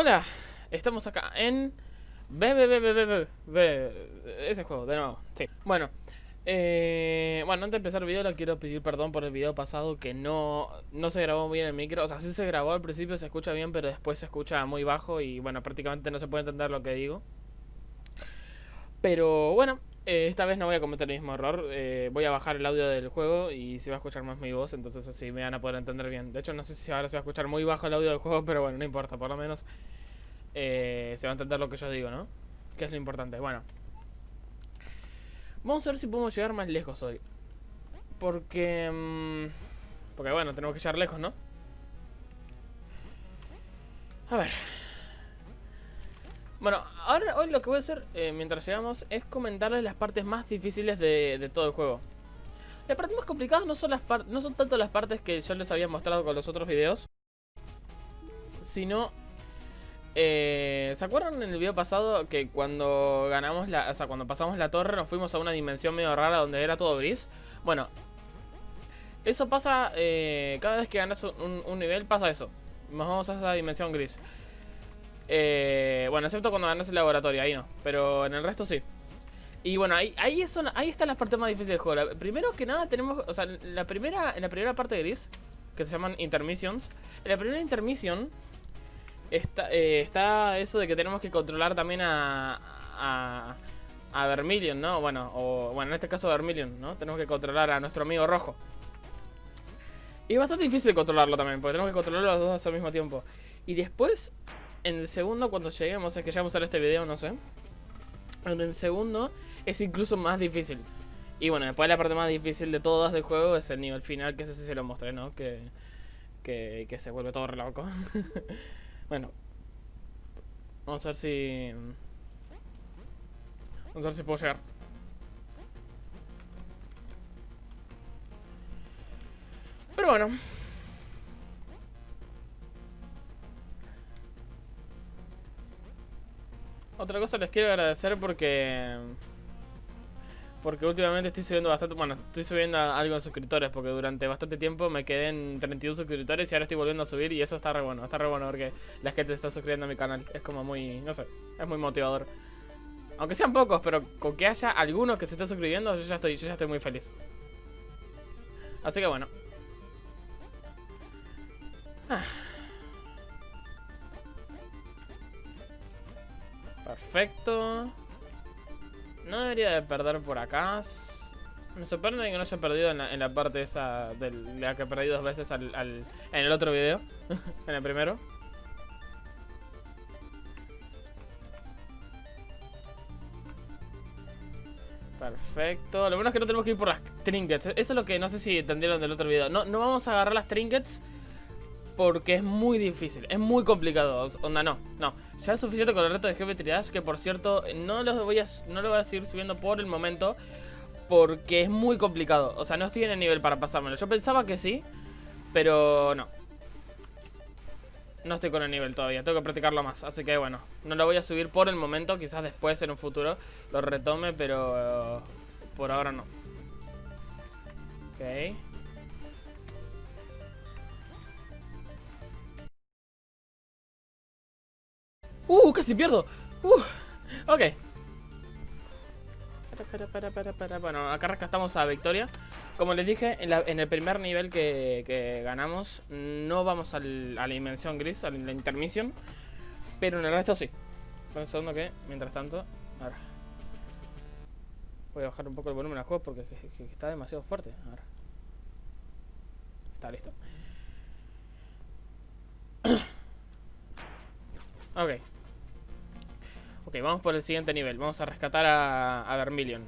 Hola, estamos acá en... Ese juego, de nuevo, sí. Bueno, eh, bueno, antes de empezar el video le quiero pedir perdón por el video pasado que no, no se grabó bien el micro. O sea, sí se grabó al principio, se escucha bien, pero después se escucha muy bajo y bueno, prácticamente no se puede entender lo que digo. Pero bueno, eh, esta vez no voy a cometer el mismo error. Eh, voy a bajar el audio del juego y se va a escuchar más mi voz, entonces así me van a poder entender bien. De hecho, no sé si ahora se va a escuchar muy bajo el audio del juego, pero bueno, no importa, por lo menos eh, se va a entender lo que yo digo, ¿no? Que es lo importante. Bueno, vamos a ver si podemos llegar más lejos hoy. Porque... Mmm, porque bueno, tenemos que llegar lejos, ¿no? A ver... Bueno, ahora hoy lo que voy a hacer eh, mientras llegamos es comentarles las partes más difíciles de, todo el juego. Las partes más complicadas no son, las no son tanto las partes que yo les había mostrado con los otros videos, sino... Eh, ¿Se acuerdan en el video pasado que cuando ganamos la... O sea, cuando pasamos la torre nos fuimos a una dimensión medio rara donde era todo gris? Bueno, eso pasa... Eh, cada vez que ganas un, un nivel pasa eso. Nos vamos a esa dimensión gris. Eh, bueno, excepto cuando ganas el laboratorio, ahí no. Pero en el resto sí. Y bueno, ahí, ahí, son, ahí están las partes más difíciles del juego. primero que nada tenemos, o sea, la primera, en la primera parte de Gris, que se llaman intermissions. En la primera intermission está, eh, está eso de que tenemos que controlar también a, a, a Vermilion, ¿no? Bueno, o bueno, en este caso Vermilion, ¿no? Tenemos que controlar a nuestro amigo rojo. Y es bastante difícil controlarlo también, porque tenemos que controlar los dos al mismo tiempo. Y después en el segundo, cuando lleguemos, es que ya vamos a ver este video, no sé. En el segundo es incluso más difícil. Y bueno, después la parte más difícil de todas del juego es el nivel final, que ese sí se lo mostré, ¿no? Que, que, que se vuelve todo re loco. bueno. Vamos a ver si... Vamos a ver si puedo llegar. Pero bueno. Otra cosa les quiero agradecer porque... Porque últimamente estoy subiendo bastante... Bueno, estoy subiendo algo en suscriptores Porque durante bastante tiempo me quedé en 32 suscriptores Y ahora estoy volviendo a subir y eso está re bueno Está re bueno porque la gente se está suscribiendo a mi canal Es como muy... no sé, es muy motivador. Aunque sean pocos, pero con que haya algunos que se estén suscribiendo Yo ya estoy, yo ya estoy muy feliz. Así que bueno. Ah. Perfecto. No debería de perder por acá. Me sorprende que no haya perdido en la, parte esa de la que perdí dos veces al, en el otro video. en el primero. Perfecto. Lo bueno es que no tenemos que ir por las trinkets. Eso es lo que no sé si entendieron del otro video. No, no vamos a agarrar las trinkets porque es muy difícil, es muy complicado. Onda, no, no. Ya es suficiente con el reto de Geometry Dash, que por cierto, no lo voy a, no lo voy a seguir subiendo por el momento, porque es muy complicado. O sea, no estoy en el nivel para pasármelo. Yo pensaba que sí, pero no. No estoy con el nivel todavía, tengo que practicarlo más. Así que bueno, no lo voy a subir por el momento, quizás después en un futuro lo retome, pero por ahora no. Ok. ¡Uh! ¡Casi pierdo! ¡Uh! Ok. Bueno, acá rescatamos a Victoria. Como les dije, en, el primer nivel que, ganamos, no vamos a la dimensión gris, a la intermisión. Pero en el resto sí. Segundo que, mientras tanto... Ahora. Voy a bajar un poco el volumen al juego porque está demasiado fuerte. Ahora. Está listo. ok. Ok, vamos por el siguiente nivel. Vamos a rescatar a, a Vermilion.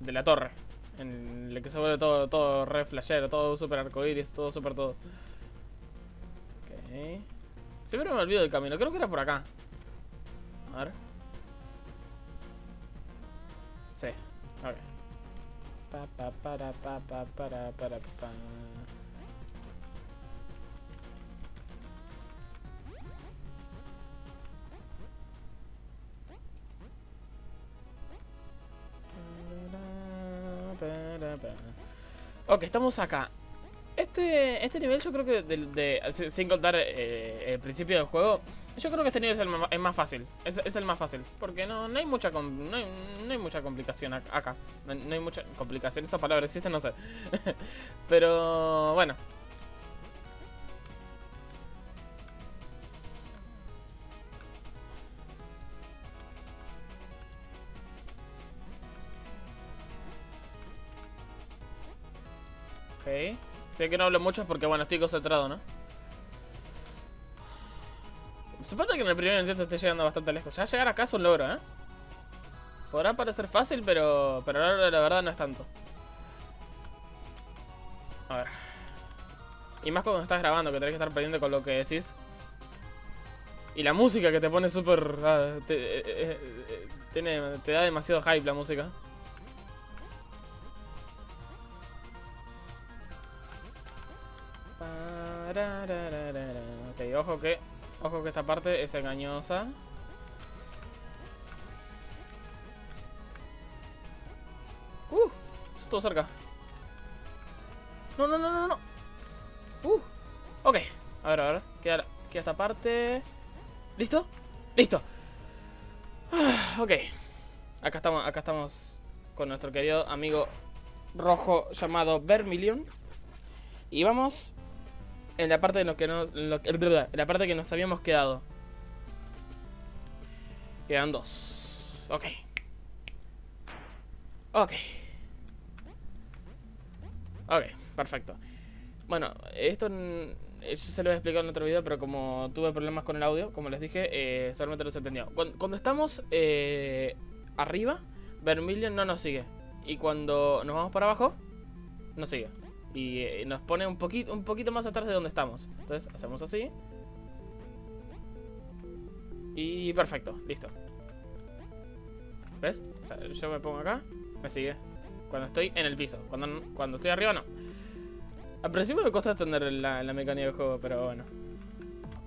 De la torre. En el que se vuelve todo, todo re flashero, todo super arcoiris, todo super todo. Ok. Siempre me olvido del camino. Creo que era por acá. A ver. Sí. Ok. Pa, pa, para, pa, pa, para, para, pa. Ok, estamos acá. Este, este nivel yo creo que de, de- sin contar eh, el principio del juego, yo creo que este nivel es el ma- es más fácil. Es, el más fácil. Porque no, no hay mucha no no hay mucha complicación ac- acá. No, no hay mucha complicación. Esa palabra existe, no sé. Pero bueno. Sé que no hablo mucho porque, bueno, estoy concentrado, ¿no? Supongo que en el primer intento estoy llegando bastante lejos. Ya llegar acá es un logro, ¿eh? Podrá parecer fácil, pero, pero ahora la verdad no es tanto. A ver. Y más cuando estás grabando, que tenés que estar pendiente con lo que decís. Y la música que te pone súper... ah, te, eh, eh, eh, te da demasiado hype la música. Ojo que, ojo que esta parte es engañosa. Uh, estuvo cerca. No, no, no, no, no. Uh, ok. A ver, a ver. Queda, queda esta parte. ¿Listo? Listo. Ah, ok. Acá estamos, acá estamos con nuestro querido amigo rojo llamado Vermilion. Y vamos en la parte de lo que nos, en en la parte que nos habíamos quedado. Quedan dos. Ok. Ok. Ok, perfecto. Bueno, esto eh, yo se lo he explicado en otro video, pero como tuve problemas con el audio, como les dije, eh, solamente los he entendido. Cuando, cuando estamos eh, arriba, Vermilion no nos sigue. Y cuando nos vamos para abajo, nos sigue. Y eh, nos pone un poquito, un poquito más atrás de donde estamos. Entonces hacemos así. Y perfecto, listo. ¿Ves? Yo me pongo acá, me sigue. Cuando estoy en el piso. Cuando, cuando estoy arriba, no. Al principio me costó entender la, la mecánica del juego, pero bueno.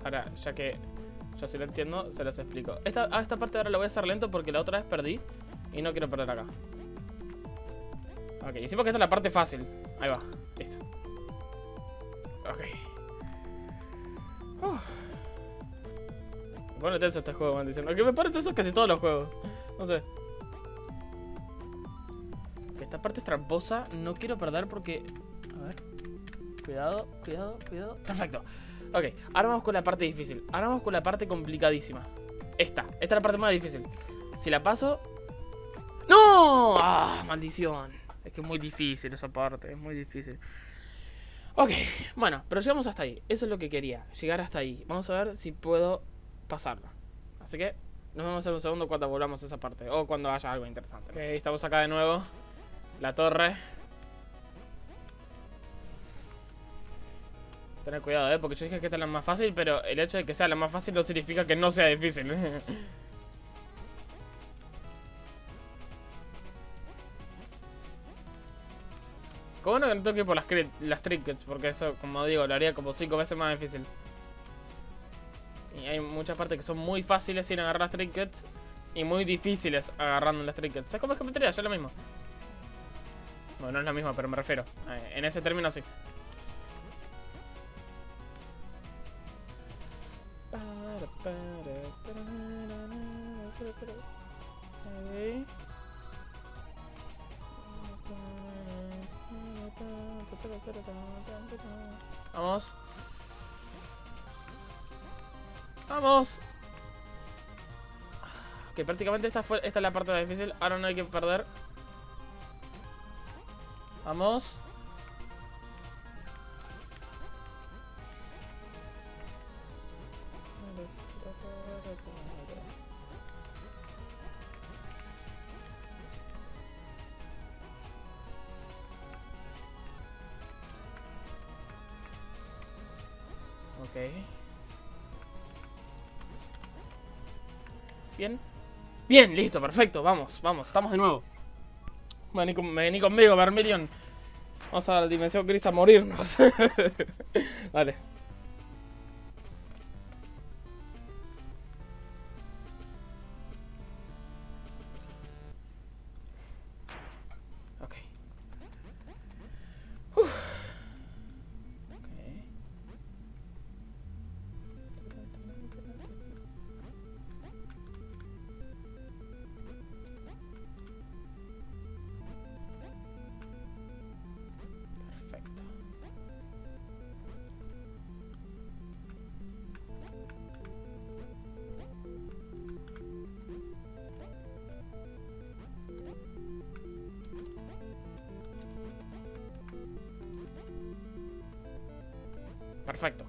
Ahora, ya que yo sí lo entiendo, se los explico. Esta, a esta parte ahora la voy a hacer lento porque la otra vez perdí. Y no quiero perder acá. Ok, hicimos que esta es la parte fácil. Ahí va. Ok. Me pone tenso este juego, maldición. Aunque me pone tenso casi todos los juegos. No sé. Esta parte es tramposa. No quiero perder porque... A ver. Cuidado, cuidado, cuidado. Perfecto. Ok, ahora vamos con la parte difícil. Ahora vamos con la parte complicadísima. Esta. Esta es la parte más difícil. Si la paso... ¡No! ¡Ah! Maldición. Es que es muy difícil esa parte. Es muy difícil. Ok, bueno, pero llegamos hasta ahí. Eso es lo que quería. Llegar hasta ahí. Vamos a ver si puedo pasarlo. Así que nos vemos en un segundo cuando volvamos a esa parte. O cuando haya algo interesante. Ok, estamos acá de nuevo. La torre. Tener cuidado, eh, porque yo dije que esta es la más fácil, pero el hecho de que sea la más fácil no significa que no sea difícil. Como bueno que no tengo que ir por las, las trinkets, porque eso, como digo, lo haría como 5 veces más difícil. Y hay muchas partes que son muy fáciles sin agarrar las trinkets y muy difíciles agarrando las trinkets. Es como geometría, yo es lo mismo. Bueno, no es lo mismo, pero me refiero. eh, en ese término sí. Vamos. Vamos. Que prácticamente esta, fue, esta es la parte más difícil. Ahora no hay que perder. Vamos. Ok. Bien. Bien, listo, perfecto. Vamos, vamos, estamos de nuevo. Vení, vení conmigo, Vermilion. Vamos a la dimensión gris a morirnos. Vale. Perfecto.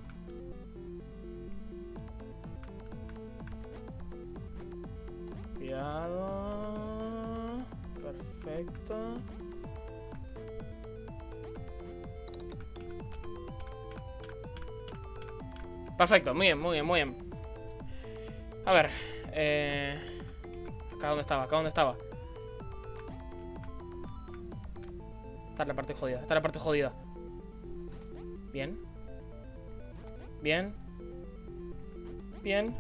Cuidado. Perfecto. Perfecto, muy bien, muy bien, muy bien. A ver. Eh... ¿Acá dónde estaba? ¿Acá dónde estaba? Está la parte jodida, está la parte jodida. Bien. Bien. Bien.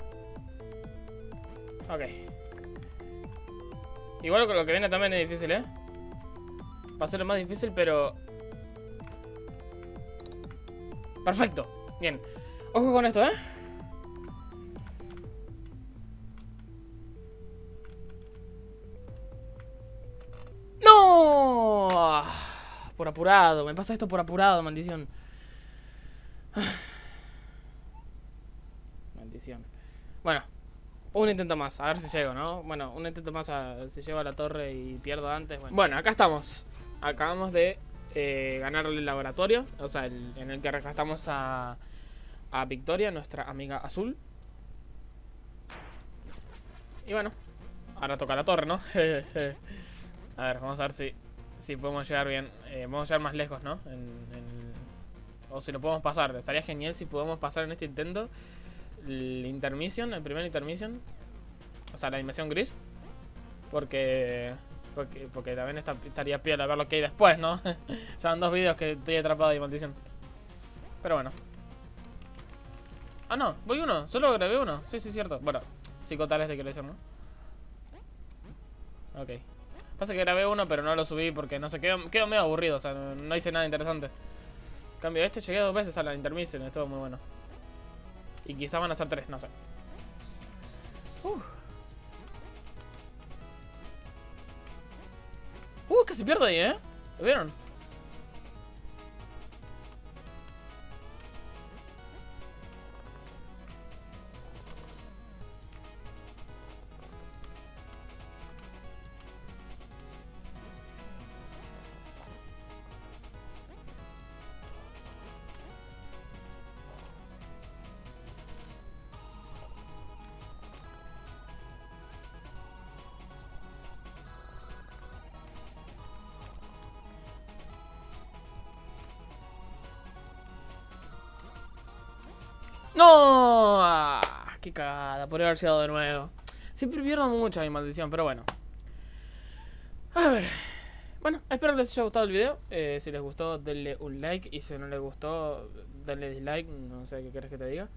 Ok. Igual que lo que viene también es difícil, ¿eh? Va a ser lo más difícil, pero... Perfecto. Bien. Ojo con esto, ¿eh? ¡No! Por apurado. Me pasa esto por apurado, maldición. Bueno. Un intento más, a ver si llego, ¿no? Bueno, un intento más a si llego la torre y pierdo antes. Bueno, acá estamos. Acabamos de eh, ganar el laboratorio. O sea, en el que rescatamos a, a Victoria, nuestra amiga azul. Y bueno, ahora toca la torre, ¿no? a ver, vamos a ver si, si podemos llegar bien. Eh, vamos a llegar más lejos, ¿no? o si lo podemos pasar. Estaría genial si podemos pasar en este intento el intermission, el primer intermission. O sea, la animación gris. Porque... Porque, porque también estaría a ver lo que hay después, ¿no? Son dos vídeos que estoy atrapado ahí, maldición. Pero bueno. Ah, no, voy uno. Solo grabé uno. Sí, sí, cierto. Bueno, si contar este quiero decir, ¿no? Ok. Pasa que grabé uno, pero no lo subí porque no sé, quedó, quedó medio aburrido. O sea, no, hice nada interesante. En cambio, este llegué dos veces a la intermission. Estuvo muy bueno. Y quizás van a ser tres, no sé. Uh. Uh, que se pierde ahí, ¿eh? ¿Lo vieron? ¡No! Ah, ¡Qué cagada! Podría haber llegado de nuevo. Siempre pierdo mucho mi maldición, pero bueno. A ver. Bueno, espero que les haya gustado el video. Eh, si les gustó, denle un like. Y si no les gustó, denle dislike. No sé qué quieres que te diga.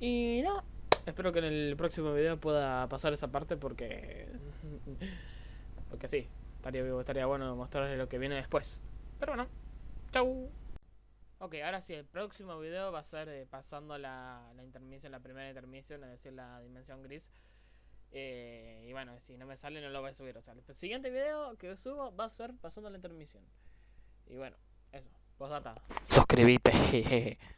Y no. Espero que en el próximo video pueda pasar esa parte porque... Porque sí, estaría, estaría bueno mostrarles lo que viene después. Pero bueno, chau. Ok, ahora sí, el próximo video va a ser eh, pasando la, intermisión, la primera intermisión, es decir, la dimensión gris. Eh, y bueno, si no me sale no lo voy a subir. O sea, el siguiente video que subo va a ser pasando la intermisión. Y bueno, eso, postdata. Suscríbete,